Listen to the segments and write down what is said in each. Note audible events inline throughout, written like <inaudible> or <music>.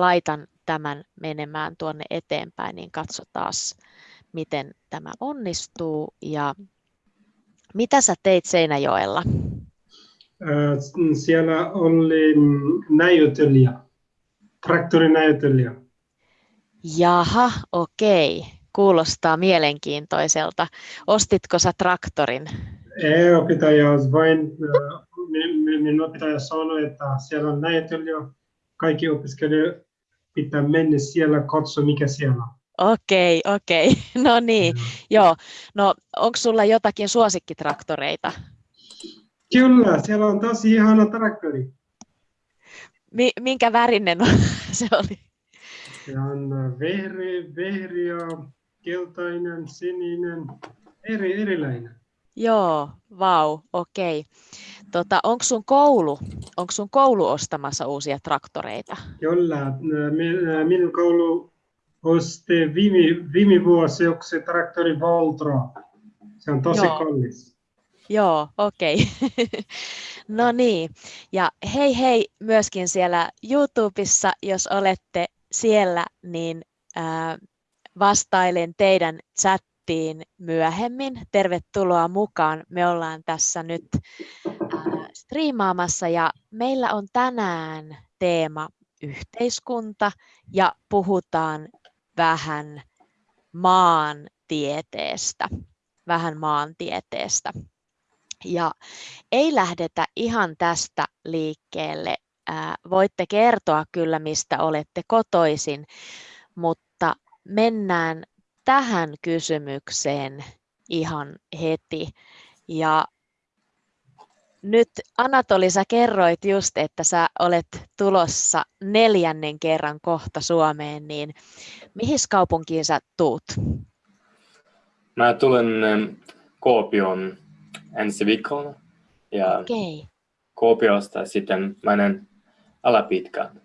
laitan tämän menemään tuonne eteenpäin, niin katsotaan, miten tämä onnistuu. Ja mitä sä teit Seinäjoella? Siellä oli näytelijä, traktorinäytelijä. Jaha, okei. Kuulostaa mielenkiintoiselta. Ostitko sä traktorin? Ei, opettaja vain, minun opettaja sanoi, että siellä on näytelijä. Kaikki opiskelijat pitää mennä siellä, katsoa mikä siellä on. Okei, okei. <laughs> No niin, mm. joo. No, onko sulla jotakin suosikkitraktoreita? Kyllä, siellä on tosi ihana traktori. Mi- minkä värinen <laughs> se oli? Se on vehri, vehri ja keltainen, sininen, eri, erilainen. Joo, vau, okei. Tota, onko sun koulu, onko sun koulu ostamassa uusia traktoreita? Kyllä, minun koulu osti viime, viime vuosi yksi traktori Voltro. Se on tosi Joo. kallis. Joo, okei. Okay. <laughs> no niin, ja hei hei myöskin siellä YouTubessa, jos olette siellä, niin äh, vastailen teidän chattiin myöhemmin. Tervetuloa mukaan. Me ollaan tässä nyt äh, striimaamassa ja meillä on tänään teema yhteiskunta ja puhutaan vähän maantieteestä. Vähän maantieteestä. Ja ei lähdetä ihan tästä liikkeelle. Ää, voitte kertoa kyllä, mistä olette kotoisin, mutta mennään tähän kysymykseen ihan heti. Ja nyt Anatoli, sä kerroit just, että sä olet tulossa neljännen kerran kohta Suomeen, niin mihin kaupunkiin sä tuut? Mä tulen Kuopioon ensi viikolla ja okay. Kuopiosta sitten menen Alapitkään.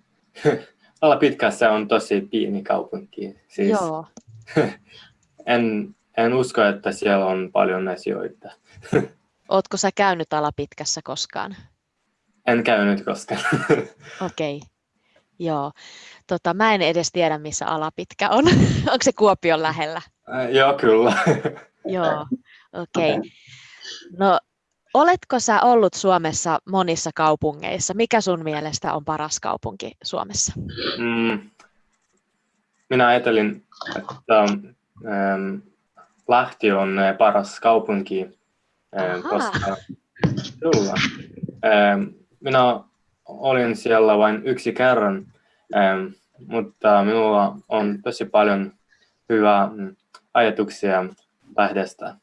<laughs> Alapitkässä on tosi pieni kaupunki. Siis Joo. En, en usko, että siellä on paljon asioita. Ootko sä käynyt Alapitkässä koskaan? En käynyt koskaan. Okei. Okay. Joo. Tota, mä en edes tiedä, missä Alapitkä on. <laughs> Onko se Kuopion lähellä? Äh, joo, kyllä. joo, okei. Okay. No, oletko sä ollut Suomessa monissa kaupungeissa? Mikä sun mielestä on paras kaupunki Suomessa? Mm, minä ajattelin, että ähm, Lahti on äh, paras kaupunki koska kyllä. Minä olin siellä vain yksi kerran, mutta minulla on tosi paljon hyvää mm, ajatuksia lähdestä.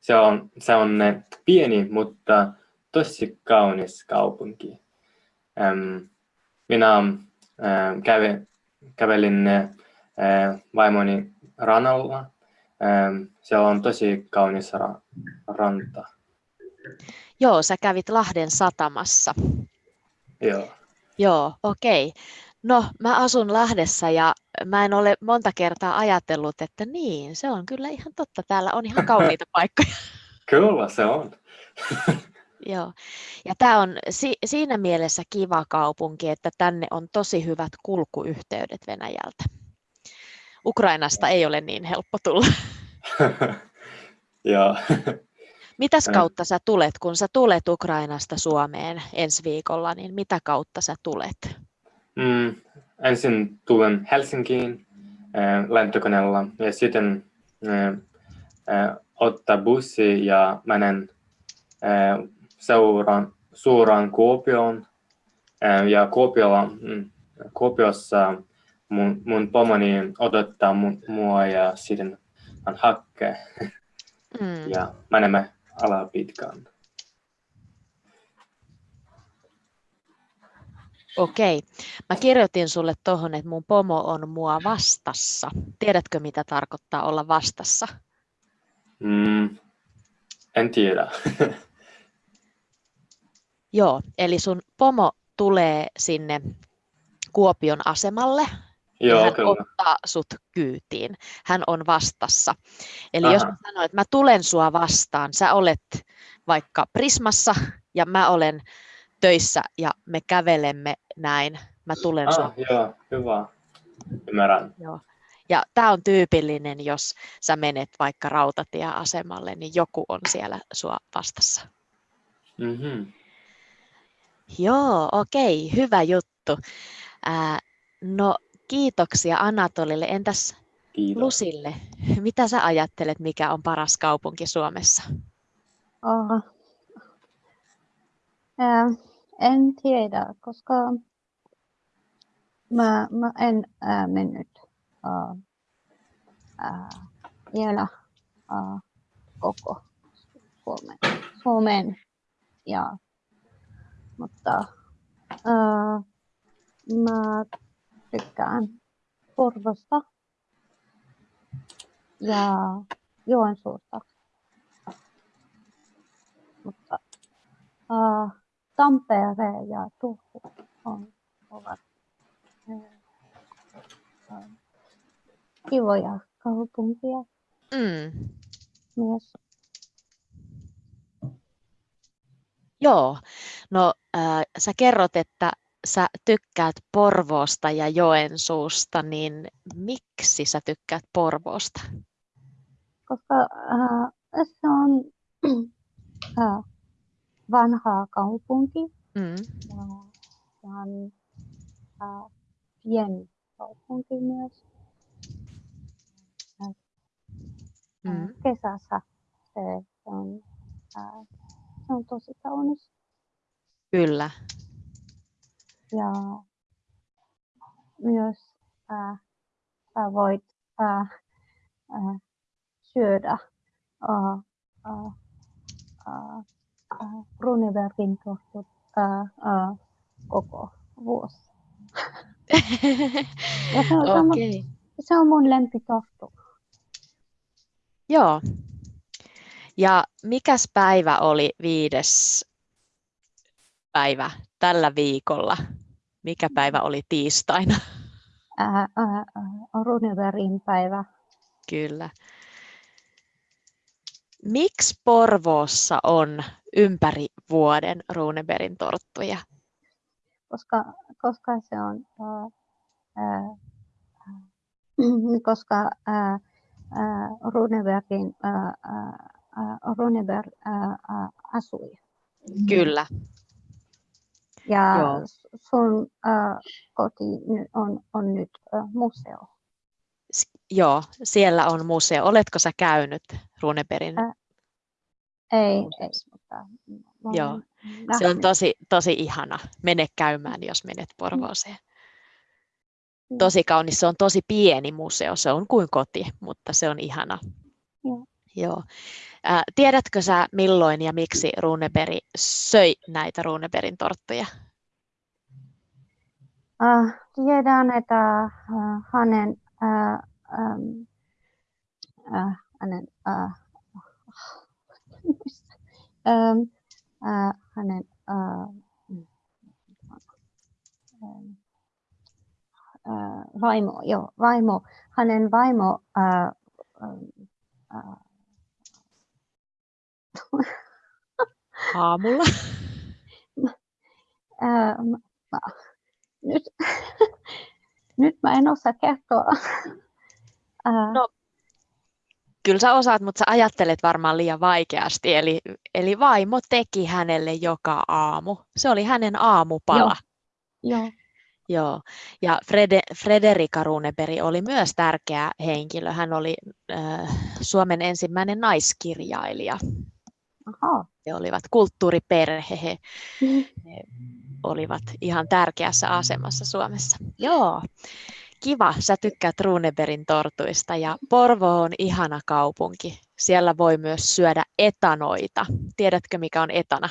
Se on, se on pieni, mutta tosi kaunis kaupunki. Minä kävelin vaimoni rannalla se on tosi kaunis ra- ranta. Joo, sä kävit Lahden satamassa. Joo. Joo, okei. Okay. No, mä asun Lahdessa ja mä en ole monta kertaa ajatellut, että niin, se on kyllä ihan totta. Täällä on ihan kauniita <laughs> paikkoja. Kyllä, se on. <laughs> Joo. Ja tämä on si- siinä mielessä kiva kaupunki, että tänne on tosi hyvät kulkuyhteydet Venäjältä. Ukrainasta ei ole niin helppo tulla. <laughs> ja. Mitäs kautta sä tulet, kun sä tulet Ukrainasta Suomeen ensi viikolla, niin mitä kautta sä tulet? Mm, ensin tulen Helsinkiin äh, lentokoneella ja sitten äh, äh, ottaa bussi ja menen äh, seuraan, suoraan Kuopioon. Äh, ja Kuopiolla, mm, Kuopiossa mun, mun pomoni odottaa mun, mua ja sitten hän hakee. Mm. Ja menemme ala pitkään. Okei. Mä kirjoitin sulle tuohon, että mun pomo on mua vastassa. Tiedätkö, mitä tarkoittaa olla vastassa? Mm, en tiedä. <laughs> Joo, eli sun pomo tulee sinne Kuopion asemalle Joo, hän kyllä. ottaa sut kyytiin. Hän on vastassa. Eli Aha. jos mä sanon, että mä tulen sua vastaan, sä olet vaikka Prismassa ja mä olen töissä ja me kävelemme näin Mä tulen Ah, Suomeen. joo, hyvä. Ymmärrän. Joo. Ja tämä on tyypillinen, jos sä menet vaikka rautatieasemalle, niin joku on siellä sua vastassa. Mhm. Joo, okei, hyvä juttu. Ää, no kiitoksia Anatolille. Entäs Kiitos. Lusille? Mitä sä ajattelet, mikä on paras kaupunki Suomessa? Oh. Ää, en tiedä, koska mä, mä en ää, mennyt ää, ää, vielä ää, koko Suomen, Suomen ja, mutta ää, mä tykkään Porvosta ja Joensuusta. Mutta ää, Tampere ja Turku on, ovat ää, kivoja kaupunkia Mm. myös. Joo, no äh, sä kerrot, että sä tykkäät Porvoosta ja Joensuusta, niin miksi sä tykkäät Porvoosta? koska ää, se on <clears throat> ää, vanha kaupunki Mm. ja se on ää, pieni kaupunki myös. Mm. Kesässä se on, ää, se on tosi kaunis Kyllä. ja myös ää, sä voit ää, ää, syödä ää, ää, ää, ää, Runebergin tortut ää, ää, koko vuosi. Ja se on, <laughs> sama, Okei. se on mun lempitorttu. Joo. Ja mikäs päivä oli viides päivä tällä viikolla? Mikä päivä oli tiistaina? Ää, Runebergin päivä. Kyllä. Miksi Porvoossa on ympäri vuoden Runebergin torttuja? koska, koska se on, ää, ää, ää, koska Runebergin, Runeberg asui. Kyllä. Ja Joo. sun ää, koti on, on nyt ää, museo. S- Joo, siellä on museo. Oletko sä käynyt Runebergin? Ä, Ei, ei mutta Joo, olen Se on nähnyt. tosi, tosi ihana. Mene käymään, jos menet Porvooseen. Joo. Tosi kaunis. Se on tosi pieni museo. Se on kuin koti, mutta se on ihana. Joo. Ää, tiedätkö sä milloin ja miksi Runeberg söi näitä Runebergin torttuja? Äh, tiedän, että äh, hänen, äh, ähm, äh, hänen, äh, <laughs> ähm, äh, hänen äh, äh, vaimo, joo, vaimo, hänen vaimo äh, ähm, äh, Aamulla. <laughs> mä- nyt, <laughs> nyt mä en osaa kertoa. <laughs> No, Kyllä sä osaat, mutta sä ajattelet varmaan liian vaikeasti. Eli, eli vaimo teki hänelle joka aamu. Se oli hänen aamupala. joo, Joo, ja Frede, Frederika Runeberg oli myös tärkeä henkilö. Hän oli äh, Suomen ensimmäinen naiskirjailija. Aha. He olivat kulttuuriperhe, he, he <laughs> olivat ihan tärkeässä asemassa Suomessa. Joo, kiva, sä tykkäät Runebergin tortuista ja Porvo on ihana kaupunki. Siellä voi myös syödä etanoita. Tiedätkö mikä on etana?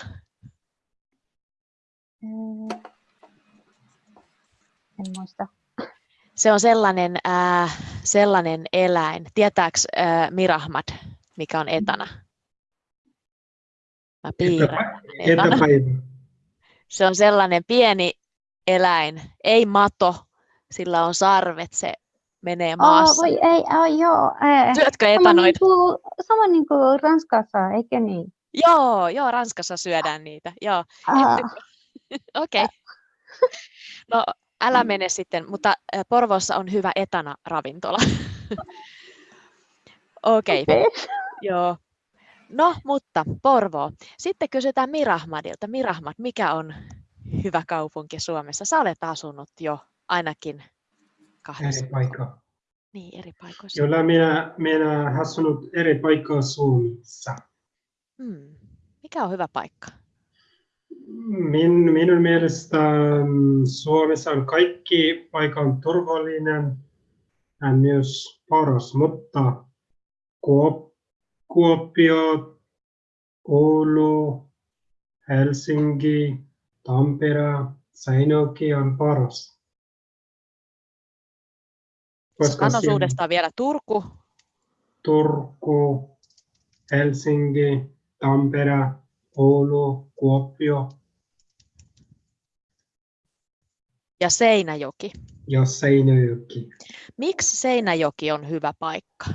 Äh, En muista. Se on sellainen, äh, sellainen eläin. Tietääks äh, Mirahmad, mikä on etana? Mä piirrän etana. Etäpäivä. Se on sellainen pieni eläin, ei mato, sillä on sarvet, se menee Oh, maassa. voi ei, oh, joo. Äh, Syötkö sama, etanoita? niin kuin, sama niin kuin Ranskassa, eikö niin? Joo, joo, Ranskassa syödään niitä. Joo, Ah, <laughs> okei. No, älä mene sitten, mutta Porvoossa on hyvä etana-ravintola. <laughs> Okei, okay. Okei. joo. No, mutta Porvoo. Sitten kysytään Mirahmadilta. Mirahmad, mikä on hyvä kaupunki Suomessa? Sä olet asunut jo ainakin kahdessa. eri paikkaa. Niin, eri paikoissa. Kyllä minä, minä asunut eri paikkaa Suomessa. Hmm. Mikä on hyvä paikka? Min, minun mielestä mm, Suomessa on kaikki paikan turvallinen ja myös paras, mutta Kuop, Kuopio, Oulu, Helsinki, Tampere, Seinäjoki on paras. Koska Sano siellä uudestaan vielä Turku. Turku, Helsinki, Tampere, Oulu, Kuopio ja Seinäjoki. ja Seinäjoki. Miksi Seinäjoki on hyvä paikka?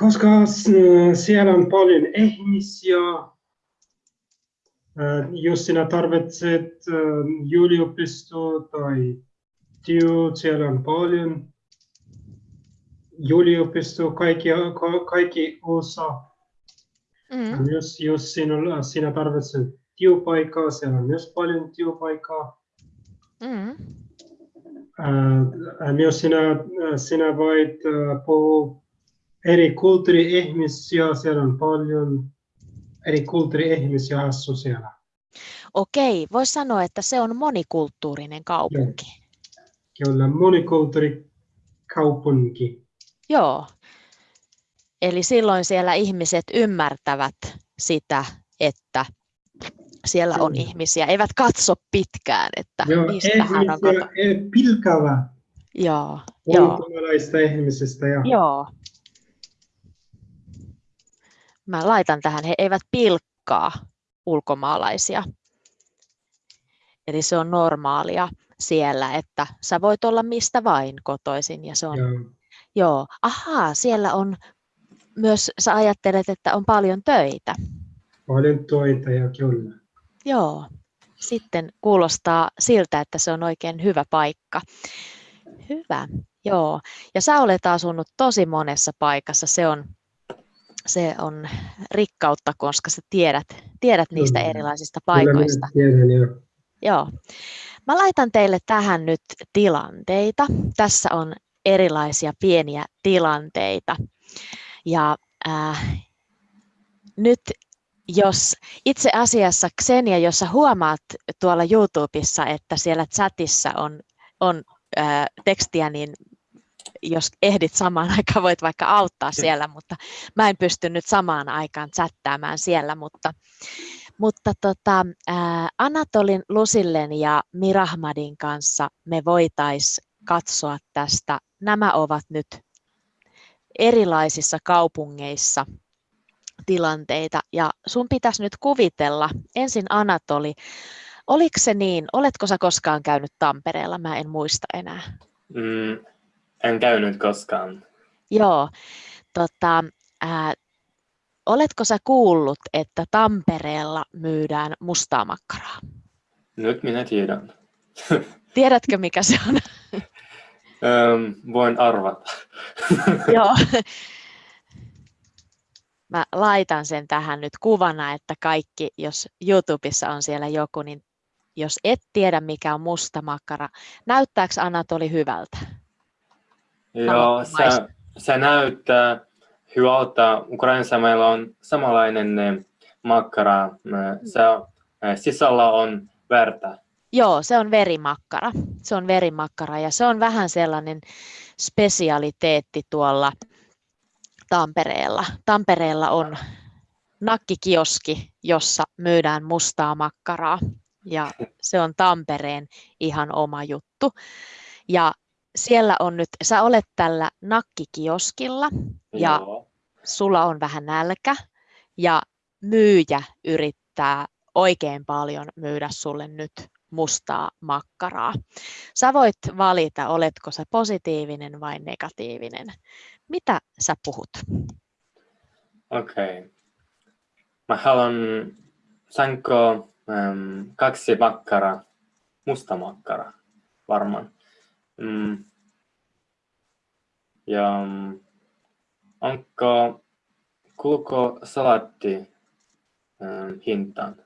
Koska s- siellä on paljon ihmisiä, äh, jos sinä tarvitset äh, yliopisto tai työ, siellä on paljon yliopisto, kaikki, ka- kaikki osa. Mm. Jos, jos sinä, sinä tarvitset työpaikkaa, siellä on myös paljon työpaikkaa. Mm. Äh, myös sinä, sinä voit äh, puhua eri kulttuuri-ihmisiä, siellä on paljon eri kulttuuri-ihmisiä asuu siellä. Okei, voisi sanoa, että se on monikulttuurinen kaupunki. Kyllä monikulttuurikaupunki. Joo. Eli silloin siellä ihmiset ymmärtävät sitä, että siellä on ihmisiä, eivät katso pitkään, että Joo, mistä hän on ihmisiä ei pilkäävä Joo, joo, ihmisistä. Ja, joo. Mä laitan tähän, he eivät pilkkaa ulkomaalaisia. Eli se on normaalia siellä, että sä voit olla mistä vain kotoisin ja se on ja, Joo, ahaa, siellä on myös, sä ajattelet, että on paljon töitä. paljon töitä ja kyllä. Joo, sitten kuulostaa siltä, että se on oikein hyvä paikka. Hyvä, joo. Ja sä olet asunut tosi monessa paikassa, se on, se on rikkautta, koska sä tiedät, tiedät niistä Kyllä. erilaisista Kyllä paikoista. tiedän, ja, Joo. Mä laitan teille tähän nyt tilanteita. Tässä on erilaisia pieniä tilanteita. Ja äh, nyt jos itse asiassa Xenia, jos sä huomaat tuolla YouTubessa, että siellä chatissa on, on äh, tekstiä, niin jos ehdit samaan <laughs> aikaan, voit vaikka auttaa siellä, mutta mä en pysty nyt samaan aikaan chattaamaan siellä, mutta, mutta tota, ää, Anatolin Lusillen ja Mirahmadin kanssa me voitais katsoa tästä. Nämä ovat nyt erilaisissa kaupungeissa tilanteita ja sun pitäisi nyt kuvitella, ensin Anatoli, oliko se niin, oletko sä koskaan käynyt Tampereella, mä en muista enää. Mm, en käynyt koskaan. Joo, tota, ää, oletko sä kuullut, että Tampereella myydään mustaa makkaraa? Nyt minä tiedän. <laughs> Tiedätkö mikä se on? Öm, voin arvata. <laughs> Joo. Mä laitan sen tähän nyt kuvana, että kaikki, jos YouTubessa on siellä joku, niin jos et tiedä mikä on musta makkara, näyttääkö Anatoli hyvältä? Joo, se, se näyttää hyvältä. Ukrainassa meillä on samanlainen eh, makkara. Eh, Se eh, sisällä on verta. Joo, se on verimakkara. Se on verimakkara ja se on vähän sellainen spesialiteetti tuolla Tampereella. Tampereella on nakkikioski, jossa myydään mustaa makkaraa ja se on Tampereen ihan oma juttu. Ja siellä on nyt, sä olet tällä nakkikioskilla ja Joo. sulla on vähän nälkä ja myyjä yrittää oikein paljon myydä sulle nyt mustaa makkaraa. Sä voit valita, oletko sä positiivinen vai negatiivinen. Mitä sä puhut? Okei. Mä haluan, saanko äm, kaksi makkaraa, musta makkara varmaan. Mm. Ja mm, onko, kuuluuko salaatti ähm, hintaan?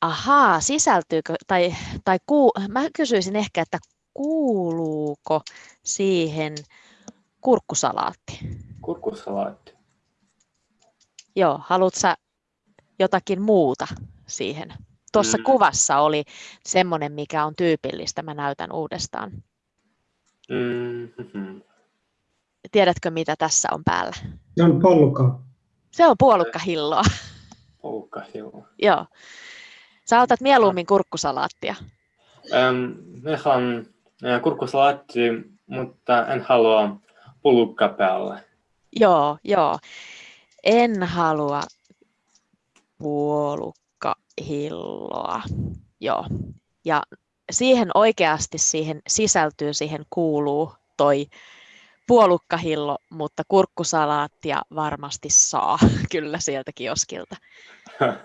Ahaa, sisältyykö, tai, tai kuu, mä kysyisin ehkä, että kuuluuko siihen kurkkusalaatti? Kurkkusalaatti. Joo, haluatko jotakin muuta siihen? Tuossa Mm. kuvassa oli semmoinen, mikä on tyypillistä. Mä näytän uudestaan. Mm-hmm. Tiedätkö, mitä tässä on päällä? Se on polka. Se on puolukkahilloa. <laughs> Puukkahilla. Joo. Sä otat mieluummin kurkkusalaattia. Ähm, me haluan äh, kurkkusalaatti, mutta en halua pullukka päälle. Joo, joo. En halua puolukkahilloa. Joo. Ja siihen oikeasti siihen sisältyy, siihen kuuluu toi puolukkahillo, mutta kurkkusalaattia varmasti saa <laughs> kyllä sieltä kioskilta. <laughs>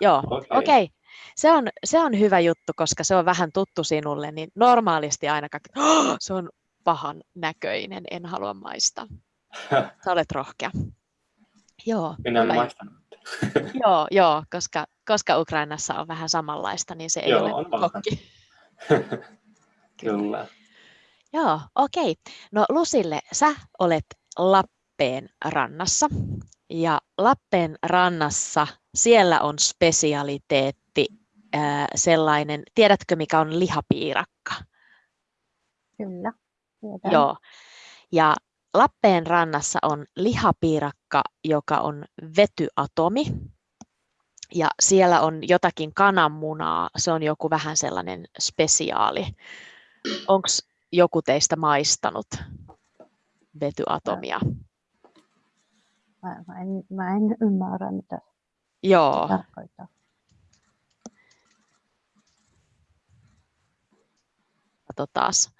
Joo, Okei. okei. Okay. Se, on, se on hyvä juttu, koska se on vähän tuttu sinulle, niin normaalisti aina kaikki, "Oh, <gasps> se on pahan näköinen, en halua maistaa. <laughs> Sä olet rohkea. Joo, Minä en hyvä maistanut. <laughs> Joo, joo koska, koska Ukrainassa on vähän samanlaista, niin se ei Joo, ole on kokki. <laughs> Kyllä. Joo, okei. No Lusille, sä olet Lappeen rannassa. Ja Lappeen rannassa siellä on spesialiteetti ää, sellainen, tiedätkö mikä on lihapiirakka? Kyllä. Tiedän. Joo. Ja Lappeen rannassa on lihapiirakka, joka on vetyatomi. Ja siellä on jotakin kananmunaa. Se on joku vähän sellainen spesiaali. Onko joku teistä maistanut vetyatomia? Mä, mä, en, mä en ymmärrä, mitä se Joo, tarkoittaa. katsotaas,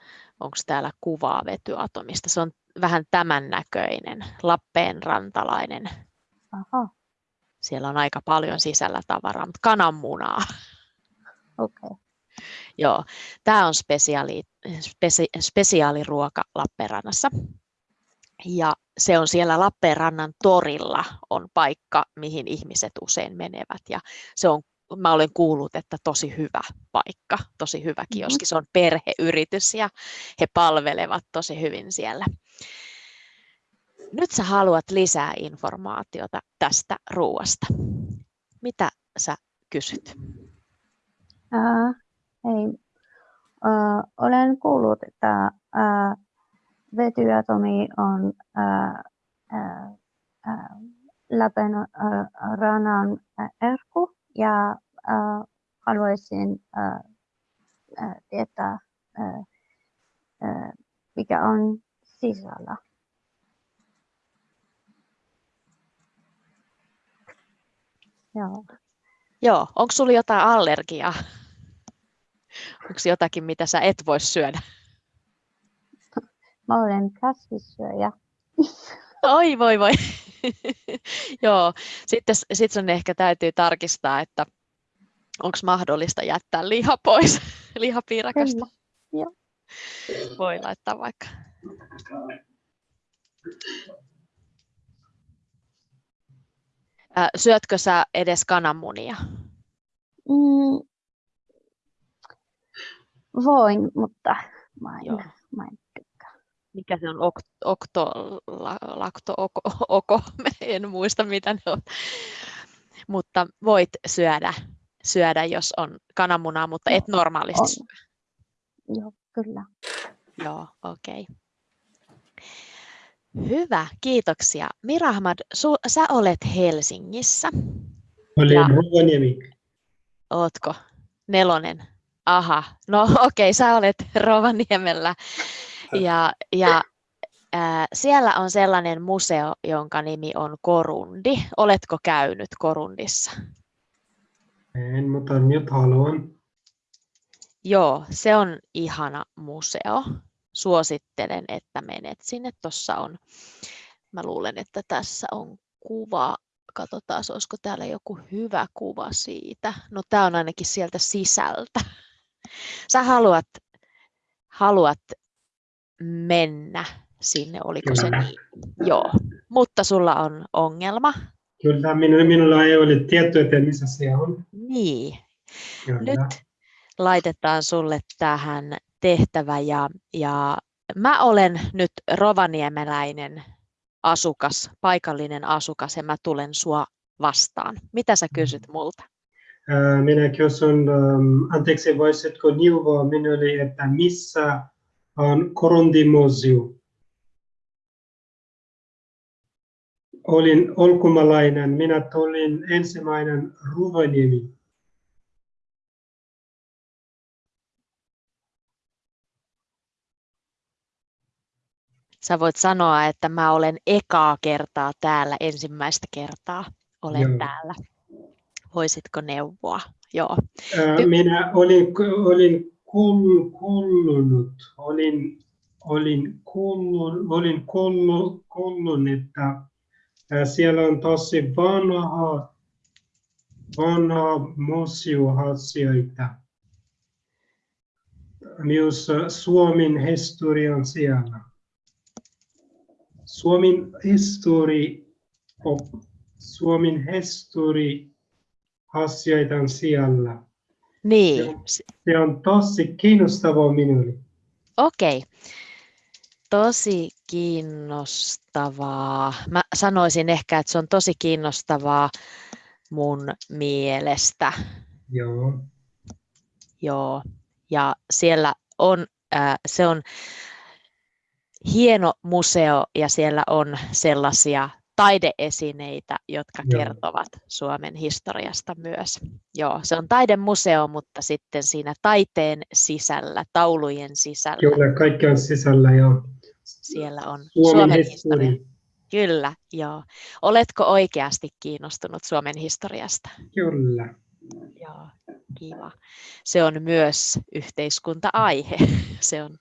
onko täällä kuvaa vetyatomista. Se on vähän tämän näköinen, Lappeen rantalainen. Aha, Siellä on aika paljon sisällä tavaraa, mutta kananmunaa. okei. Okay. Joo, tämä on spesiaali, spesi, spesiaaliruoka Lappeenrannassa. Ja se on siellä Lappeenrannan torilla on paikka, mihin ihmiset usein menevät. Ja se on, mä olen kuullut, että tosi hyvä paikka, tosi hyvä kioski. Se on perheyritys ja he palvelevat tosi hyvin siellä. Nyt sä haluat lisää informaatiota tästä ruoasta. Mitä sä kysyt? Ää, hei, ää, olen kuullut, että ää, vetyatomi on ää, ää, Lapen ää, ranan ää, erkku ja ää, haluaisin ää, tietää, ää, ää, mikä on sisällä. Joo. Joo, onko sulla jotain allergiaa? Onko jotakin, mitä sä et voi syödä? Mä olen kasvissyöjä. Oi voi voi. Joo, sitten sit sun ehkä täytyy tarkistaa, että onko mahdollista jättää liha pois lihapiirakasta. Kyllä. Joo. Voi laittaa vaikka. Syötkö sä edes kananmunia? Mm, voin, mutta mä en, Joo. mä en tykkää. Mikä se on? Ok, okto, la, lakto, oko, oko, <laughs> en muista mitä ne on. Mutta voit syödä, syödä jos on kananmunaa, mutta et normaalisti on. syö. Joo, kyllä. Joo, okei. Hyvä, kiitoksia. Mirahmad, su, sä olet Helsingissä. Olen Ja- Rovaniemi. Ootko? Nelonen. Aha, no <laughs> okei, sä olet Rovaniemellä. Ja, ja ää, siellä on sellainen museo, jonka nimi on Korundi. Oletko käynyt Korundissa? En, mutta nyt haluan. Joo, se on ihana museo. Suosittelen, että menet sinne. Tuossa on, mä luulen, että tässä on kuva. Katsotaan, olisiko täällä joku hyvä kuva siitä. No tämä on ainakin sieltä sisältä. Sä haluat haluat mennä sinne, oliko se Kyllä. niin? Joo, mutta sulla on ongelma. Kyllä, minulla, minulla ei ole tietoa, että missä se on. Niin, Kyllä. nyt laitetaan sulle tähän tehtävä ja, ja mä olen nyt rovaniemeläinen asukas, paikallinen asukas ja mä tulen sua vastaan. Mitä sä kysyt multa? Minä kysyn, ähm, anteeksi, voisitko neuvoa minulle, että missä on Korondimosio? Olin ulkomaalainen, minä tulin ensimmäinen Rovaniemi. Sä voit sanoa, että mä olen ekaa kertaa täällä, ensimmäistä kertaa olen Joo. täällä. Voisitko neuvoa? Joo. Minä olin, olin kuul, kuulunut, olin, olin, kuullut, olin kuullut, kuullut, että siellä on tosi vanha, vanha museoasioita. Myös Suomen historia on siellä. Suomen histori, Suomen histori asioita on siellä. Niin, Joo. Se on tosi kiinnostavaa minulle. okei. Tosi kiinnostavaa. Mä sanoisin ehkä, että se on tosi kiinnostavaa mun mielestä. Joo. Joo. Ja siellä on, äh, se on hieno museo ja siellä on sellaisia taideesineitä, jotka Joo. kertovat Suomen historiasta myös. Joo, se on taidemuseo, mutta sitten siinä taiteen sisällä, taulujen sisällä, Kyllä, kaikki on sisällä ja siellä on Suomen, Suomen historia. historia. Kyllä, joo. Oletko oikeasti kiinnostunut Suomen historiasta? Kyllä. Joo, kiva. Se on myös yhteiskunta-aihe. <laughs> Se on,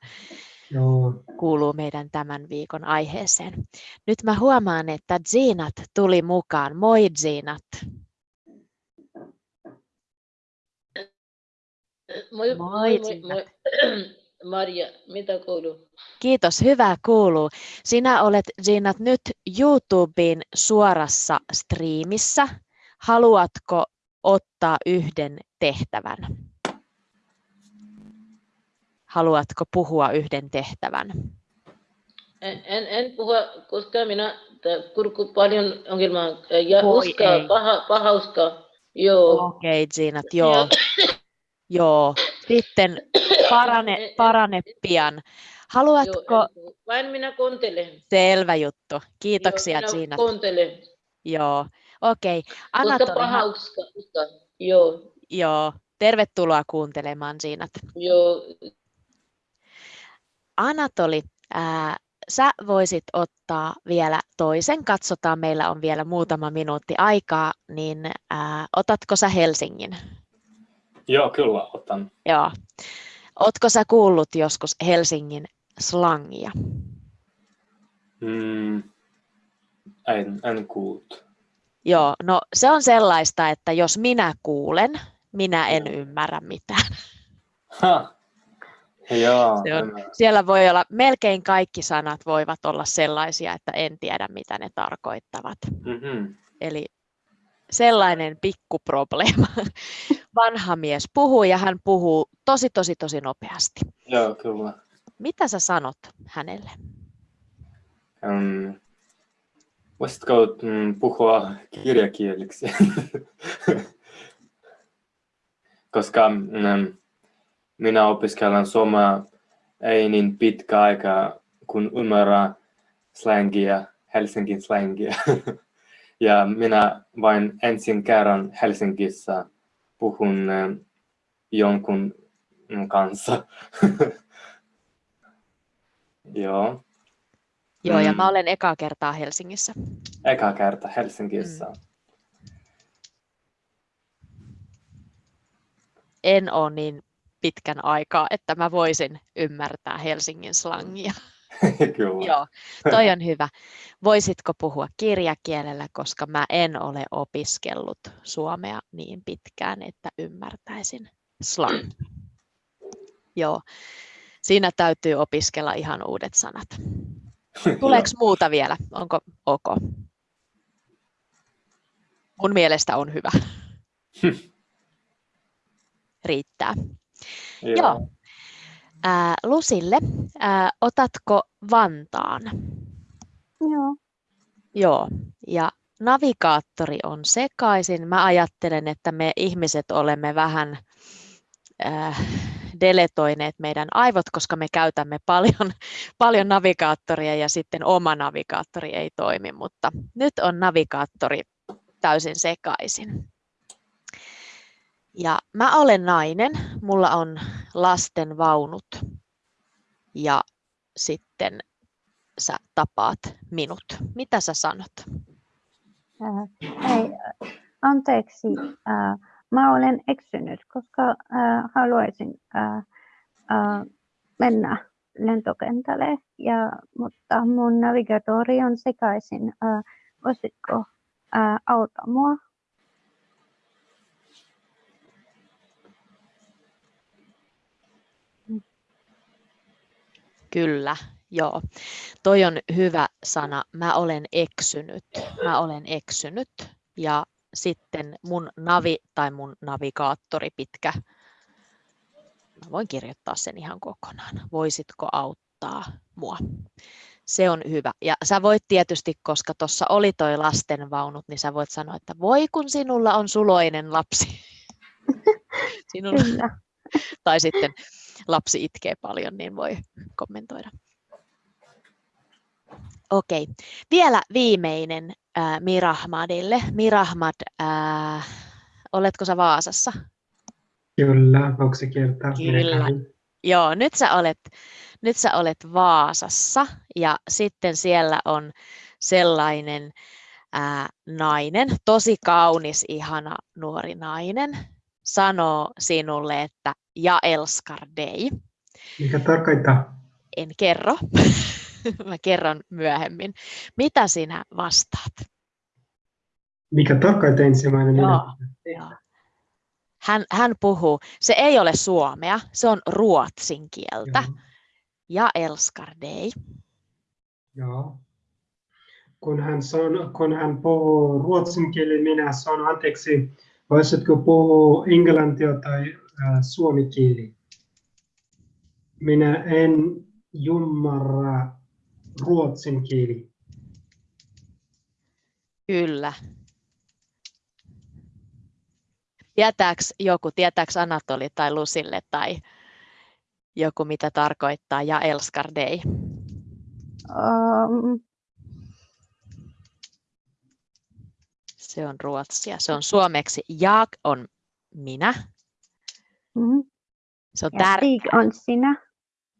Joo. kuuluu meidän tämän viikon aiheeseen. Nyt mä huomaan, että Zinat tuli mukaan. Moi Zinat. Moi, Moi, moi, moi, moi. <clears throat> Maria, mitä kuuluu? Kiitos, hyvä kuuluu. Sinä olet Zinat nyt YouTubeen suorassa striimissä. Haluatko ottaa yhden tehtävän? Haluatko puhua yhden tehtävän? En, en, en puhu, koska minä kurku paljon ongelmaa. Ja Voi uskaa, ei. paha, paha uskaa. Joo. Okei, Zinat, joo. Joo. Sitten parane, parane pian. Joo, Haluatko, puhu. Vain minä kuuntelen. selvä juttu. Kiitoksia, Joo, minä Zinat. kuuntelen. Joo, okei. Koska Anatoli, paha ha- uskaa. uskaa. Joo, joo, tervetuloa kuuntelemaan Zinat. joo. Anatoli, ää, sä voisit ottaa vielä toisen. Katsotaan, meillä on vielä muutama minuutti aikaa, niin ää, otatko sä Helsingin? Joo, kyllä otan. Joo. Ootko sä kuullut joskus Helsingin slangia? Mm, en, en kuullut. Joo, no se on sellaista, että jos minä kuulen, minä en ymmärrä mitään. Ha. Joo, Se on-. Siellä voi olla, melkein kaikki sanat voivat olla sellaisia, että en tiedä mitä ne tarkoittavat. Mhm. Eli sellainen pikkuprobleema. <laughs> Vanha mies puhuu ja hän puhuu tosi, tosi, tosi nopeasti. Joo, kyllä. Mitä sä sanot hänelle? Um, voisitko mm, puhua kirjakieliksi? <laughs> Koska mm, minä opiskelen suomea ei niin pitkä aika, kun ymmärrän slangia, Helsingin slangia. <laughs> ja minä vain ensin kerran Helsingissä puhun mm, jonkun mm, kanssa. <laughs> Joo. Joo, ja mä Mm. olen ekaa kertaa Helsingissä. Eka kerta Helsingissä. En ole niin pitkän aikaa, että mä voisin ymmärtää Helsingin slangia. <laughs> Kyllä. Joo, toi on hyvä. Voisitko puhua kirjakielellä, koska mä en ole opiskellut suomea niin pitkään, että ymmärtäisin slangia. Joo. Siinä täytyy opiskella ihan uudet sanat. <laughs> Tuleeko muuta vielä? Onko ok? Mun mielestä on hyvä. <laughs> Riittää. Joo. Ää, Lusille, ää, otatko Vantaan? Joo. Joo, ja navigaattori on sekaisin. Mä ajattelen, että me ihmiset olemme vähän äh, deletoineet meidän aivot, koska me käytämme paljon, <laughs> paljon navigaattoria ja sitten oma navigaattori ei toimi, mutta nyt on navigaattori täysin sekaisin. Ja mä olen nainen, mulla on lasten vaunut ja sitten sä tapaat minut. Mitä sä sanot? Ää, Hei, anteeksi, ää, mä olen eksynyt, koska ää, haluaisin ää, ää, mennä lentokentälle, ja, mutta mun navigatori on sekaisin. Ää, Voisitko ää, auttaa mua? Kyllä, joo. Toi on hyvä sana. Mä olen eksynyt. Mä olen eksynyt. Ja sitten mun navi tai mun navigaattori pitkä. Mä voin kirjoittaa sen ihan kokonaan. Voisitko auttaa mua? Se on hyvä. Ja sä voit tietysti, koska tuossa oli toi lastenvaunut, niin sä voit sanoa, että voi kun sinulla on suloinen lapsi. <laughs> Sinulla, tai sitten lapsi itkee paljon, niin voi kommentoida. Okei, vielä viimeinen äh, Mirahmadille. Mirahmad, äh, oletko sä Vaasassa? Kyllä, se kertaa? Kyllä. Joo, nyt sä olet, nyt sä olet Vaasassa ja sitten siellä on sellainen ää, nainen, tosi kaunis, ihana nuori nainen, sanoo sinulle, että ja elskar dig. Mikä tarkoittaa? En kerro, <laughs> mä kerron myöhemmin. Mitä sinä vastaat? Mikä tarkoittaa ensimmäinen? Joo, joo. Hän, hän puhuu, se ei ole suomea, se on ruotsin kieltä. Joo. Ja elskar dig. Joo. Kun hän, san, kun hän puhuu ruotsin kieli, minä sanon anteeksi, voisitko puhua englantia tai äh, suomi kieli? Minä en ymmärrä ruotsin kieli. Kyllä. Tietääks joku, tietääks Anatoli tai Lusille tai joku, mitä tarkoittaa ja elskar dig? Um, Se on ruotsia. Se on suomeksi jag on minä. Mm, Se on ja tär... Stig on sinä.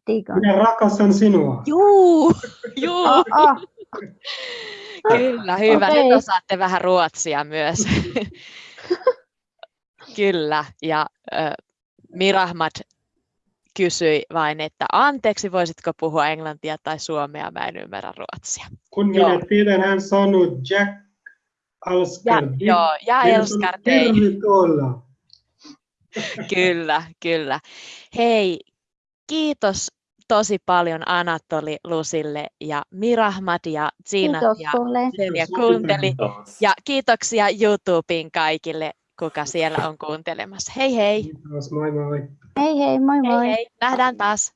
Stig on. Minä rakastan sinua. Juu, <laughs> juu, Oh, oh. kyllä, hyvä. Nyt Okei. osaatte vähän ruotsia myös. <laughs> kyllä, ja äh, Mirahmad kysyi vain, että anteeksi, voisitko puhua englantia tai suomea, mä en ymmärrä ruotsia. Kun Joo. minä tiedän, hän sanoi Jack Ja, Alskar. joo, ja elskar sanon, dig. Tervetuloa. Kyllä, kyllä. Hei, kiitos tosi paljon Anatoli, Lusille ja Mirahmad ja Kiitos ja Kiitos. kuunteli. Ja kiitoksia YouTubeen kaikille, kuka siellä on kuuntelemassa. Hei hei! Kiitos, moi moi. Hei hei, moi moi. Hei hei! Nähdään taas!